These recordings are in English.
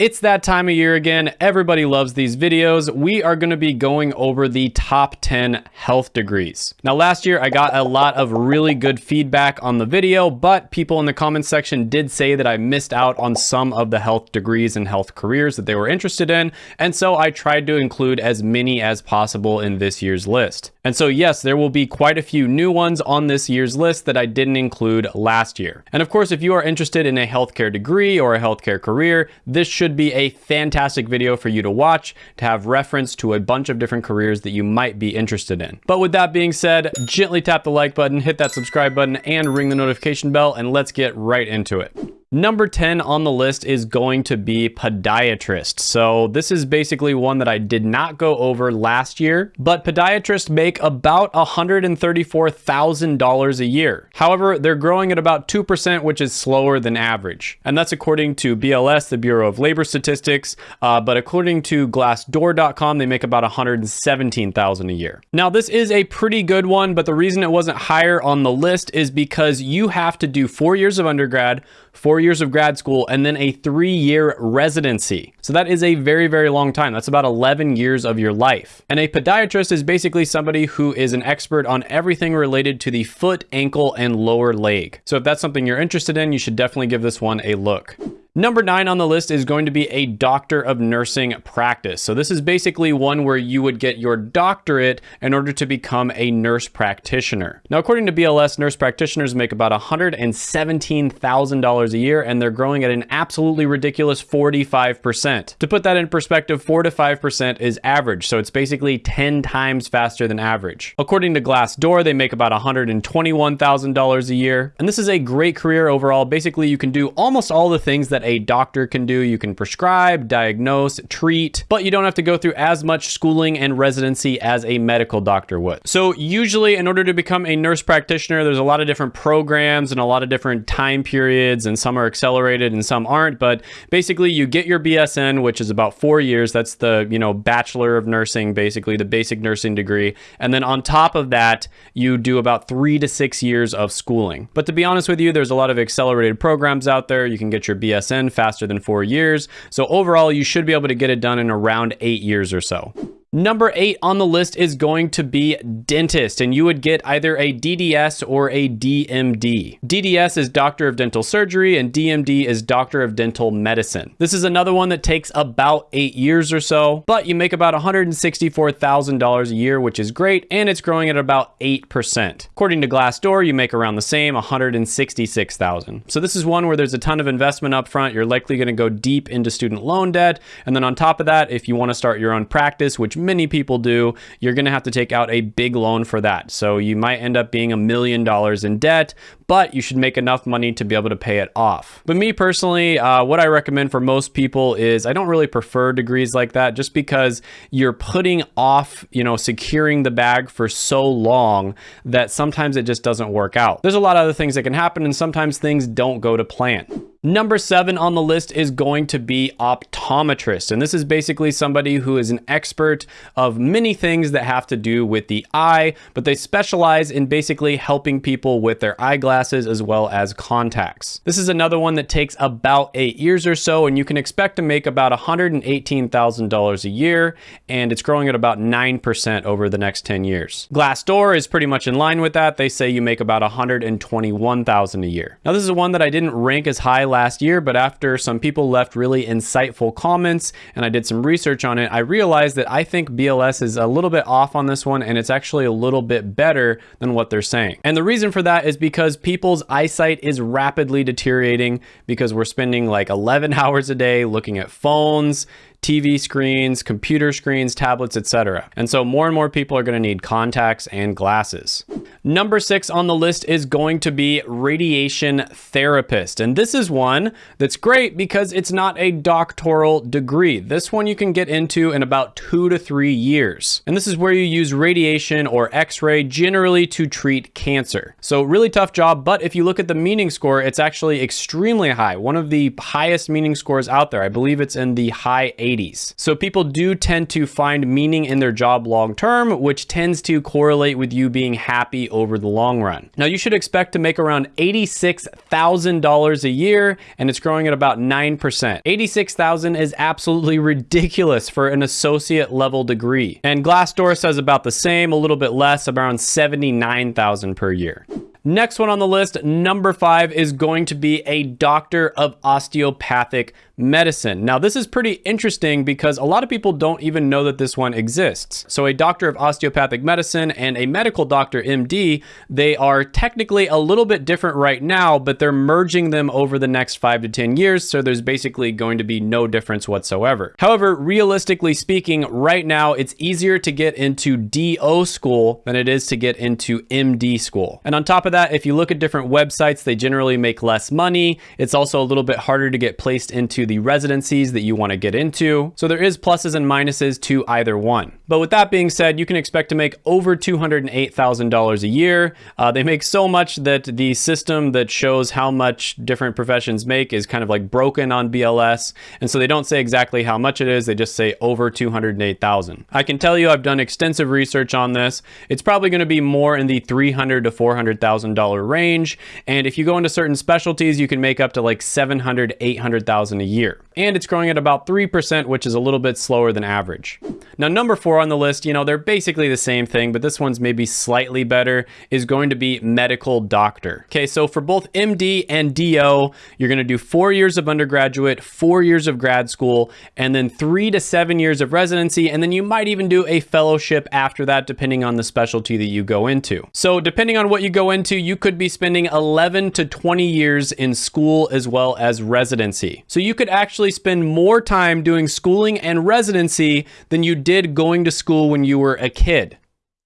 It's that time of year again. Everybody loves these videos. We are going to be going over the top 10 health degrees. Now, last year I got a lot of really good feedback on the video, but people in the comments section did say that I missed out on some of the health degrees and health careers that they were interested in. And so I tried to include as many as possible in this year's list. And so yes, there will be quite a few new ones on this year's list that I didn't include last year. And of course, if you are interested in a healthcare degree or a healthcare career, this should should be a fantastic video for you to watch to have reference to a bunch of different careers that you might be interested in. But with that being said, gently tap the like button, hit that subscribe button, and ring the notification bell, and let's get right into it. Number 10 on the list is going to be podiatrist. So this is basically one that I did not go over last year, but podiatrists make about $134,000 a year. However, they're growing at about 2%, which is slower than average. And that's according to BLS, the Bureau of Labor Statistics. Uh, but according to glassdoor.com, they make about 117,000 a year. Now, this is a pretty good one, but the reason it wasn't higher on the list is because you have to do four years of undergrad, four years of grad school, and then a three-year residency. So that is a very, very long time. That's about 11 years of your life. And a podiatrist is basically somebody who is an expert on everything related to the foot, ankle, and lower leg. So if that's something you're interested in, you should definitely give this one a look. Number nine on the list is going to be a doctor of nursing practice. So this is basically one where you would get your doctorate in order to become a nurse practitioner. Now, according to BLS, nurse practitioners make about $117,000 a year, and they're growing at an absolutely ridiculous 45%. To put that in perspective, 4 to 5% is average, so it's basically 10 times faster than average. According to Glassdoor, they make about $121,000 a year, and this is a great career overall. Basically, you can do almost all the things that a doctor can do. You can prescribe, diagnose, treat, but you don't have to go through as much schooling and residency as a medical doctor would. So usually in order to become a nurse practitioner, there's a lot of different programs and a lot of different time periods and some are accelerated and some aren't, but basically you get your BSN, which is about four years. That's the, you know, Bachelor of Nursing, basically the basic nursing degree. And then on top of that, you do about three to six years of schooling. But to be honest with you, there's a lot of accelerated programs out there. You can get your BSN faster than four years. So overall, you should be able to get it done in around eight years or so. Number eight on the list is going to be dentist, and you would get either a DDS or a DMD. DDS is Doctor of Dental Surgery, and DMD is Doctor of Dental Medicine. This is another one that takes about eight years or so, but you make about $164,000 a year, which is great, and it's growing at about 8%. According to Glassdoor, you make around the same, 166,000. So this is one where there's a ton of investment up front. You're likely going to go deep into student loan debt, and then on top of that, if you want to start your own practice, which many people do, you're going to have to take out a big loan for that. So you might end up being a million dollars in debt, but you should make enough money to be able to pay it off. But me personally, uh, what I recommend for most people is I don't really prefer degrees like that just because you're putting off, you know, securing the bag for so long that sometimes it just doesn't work out. There's a lot of other things that can happen and sometimes things don't go to plan. Number seven on the list is going to be optometrist. And this is basically somebody who is an expert of many things that have to do with the eye, but they specialize in basically helping people with their eyeglasses as well as contacts. This is another one that takes about eight years or so, and you can expect to make about $118,000 a year, and it's growing at about 9% over the next 10 years. Glassdoor is pretty much in line with that. They say you make about 121,000 a year. Now, this is one that I didn't rank as high last year, but after some people left really insightful comments and I did some research on it, I realized that I think BLS is a little bit off on this one and it's actually a little bit better than what they're saying. And the reason for that is because people's eyesight is rapidly deteriorating because we're spending like 11 hours a day looking at phones, TV screens, computer screens, tablets, etc. And so more and more people are going to need contacts and glasses. Number six on the list is going to be radiation therapist. And this is one that's great because it's not a doctoral degree. This one you can get into in about two to three years. And this is where you use radiation or x-ray generally to treat cancer. So really tough job, but if you look at the meaning score, it's actually extremely high. One of the highest meaning scores out there. I believe it's in the high 80s 80s. So people do tend to find meaning in their job long term, which tends to correlate with you being happy over the long run. Now you should expect to make around $86,000 a year and it's growing at about 9%. 86,000 is absolutely ridiculous for an associate level degree. And Glassdoor says about the same, a little bit less, around 79,000 per year. Next one on the list, number five, is going to be a doctor of osteopathic medicine. Now, this is pretty interesting because a lot of people don't even know that this one exists. So a doctor of osteopathic medicine and a medical doctor, MD, they are technically a little bit different right now, but they're merging them over the next five to 10 years. So there's basically going to be no difference whatsoever. However, realistically speaking, right now, it's easier to get into DO school than it is to get into MD school. And on top of that, if you look at different websites, they generally make less money. It's also a little bit harder to get placed into the residencies that you want to get into. So there is pluses and minuses to either one. But with that being said, you can expect to make over $208,000 a year. Uh, they make so much that the system that shows how much different professions make is kind of like broken on BLS. And so they don't say exactly how much it is. They just say over 208,000. I can tell you I've done extensive research on this. It's probably going to be more in the 300 to $400,000 range. And if you go into certain specialties, you can make up to like 700, 800,000 a year. And it's growing at about 3%, which is a little bit slower than average. Now, number four on the list, you know, they're basically the same thing, but this one's maybe slightly better, is going to be medical doctor. Okay, so for both MD and DO, you're going to do four years of undergraduate, four years of grad school, and then three to seven years of residency, and then you might even do a fellowship after that, depending on the specialty that you go into. So depending on what you go into, you could be spending 11 to 20 years in school as well as residency. So you could actually spend more time doing schooling and residency than you did going to school when you were a kid.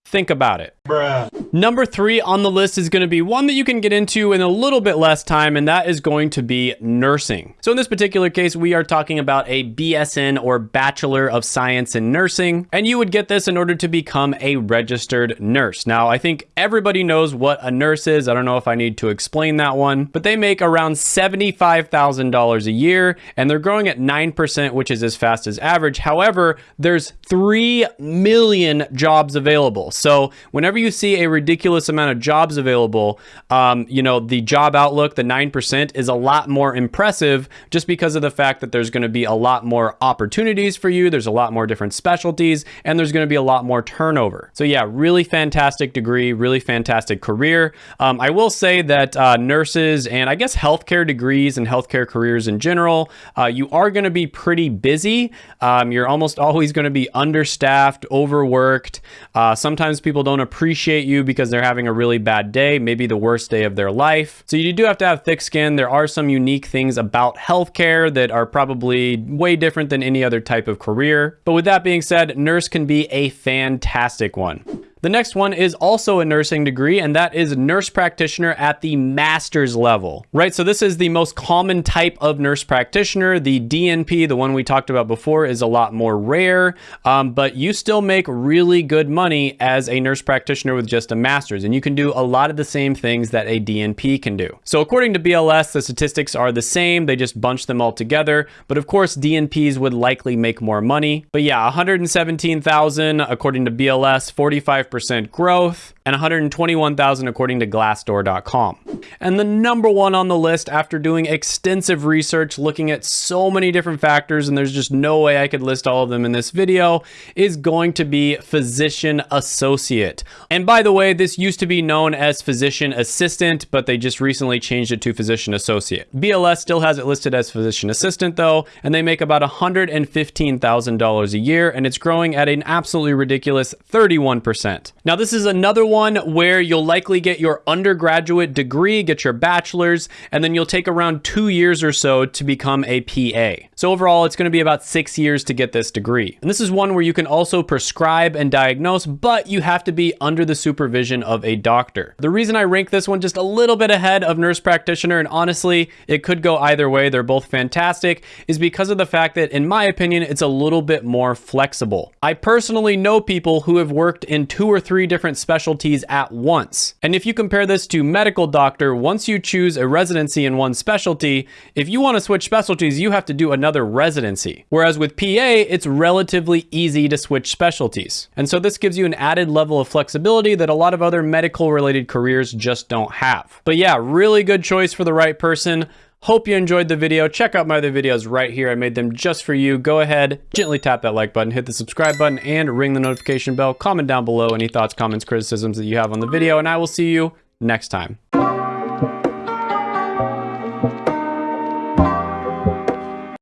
Think about it. Bruh. Number three on the list is going to be one that you can get into in a little bit less time, and that is going to be nursing. So in this particular case, we are talking about a BSN or Bachelor of Science in Nursing, and you would get this in order to become a registered nurse. Now, I think everybody knows what a nurse is. I don't know if I need to explain that one, but they make around $75,000 a year, and they're growing at 9%, which is as fast as average. However, there's 3 million jobs available. So whenever you see a ridiculous amount of jobs available, um, you know, the job outlook, the 9% is a lot more impressive just because of the fact that there's going to be a lot more opportunities for you. There's a lot more different specialties and there's going to be a lot more turnover. So yeah, really fantastic degree, really fantastic career. Um, I will say that uh, nurses and I guess healthcare degrees and healthcare careers in general, uh, you are going to be pretty busy. Um, you're almost always going to be understaffed, overworked. Uh, sometimes people don't appreciate you because they're having a really bad day, maybe the worst day of their life. So you do have to have thick skin. There are some unique things about healthcare that are probably way different than any other type of career. But with that being said, nurse can be a fantastic one. The next one is also a nursing degree, and that is nurse practitioner at the master's level, right? So this is the most common type of nurse practitioner. The DNP, the one we talked about before, is a lot more rare, um, but you still make really good money as a nurse practitioner with just a master's, and you can do a lot of the same things that a DNP can do. So according to BLS, the statistics are the same. They just bunch them all together, but of course, DNPs would likely make more money. But yeah, 117,000 according to BLS, 45 percent growth and 121,000 according to Glassdoor.com. And the number one on the list after doing extensive research, looking at so many different factors, and there's just no way I could list all of them in this video, is going to be physician associate. And by the way, this used to be known as physician assistant, but they just recently changed it to physician associate. BLS still has it listed as physician assistant though, and they make about $115,000 a year, and it's growing at an absolutely ridiculous 31%. Now this is another one where you'll likely get your undergraduate degree, get your bachelor's, and then you'll take around two years or so to become a PA. So overall, it's going to be about six years to get this degree. And this is one where you can also prescribe and diagnose, but you have to be under the supervision of a doctor. The reason I rank this one just a little bit ahead of nurse practitioner, and honestly, it could go either way, they're both fantastic, is because of the fact that, in my opinion, it's a little bit more flexible. I personally know people who have worked in two or three different specialties at once. And if you compare this to medical doctor, once you choose a residency in one specialty, if you want to switch specialties, you have to do another another residency. Whereas with PA, it's relatively easy to switch specialties. And so this gives you an added level of flexibility that a lot of other medical related careers just don't have. But yeah, really good choice for the right person. Hope you enjoyed the video. Check out my other videos right here. I made them just for you. Go ahead, gently tap that like button, hit the subscribe button, and ring the notification bell. Comment down below any thoughts, comments, criticisms that you have on the video, and I will see you next time.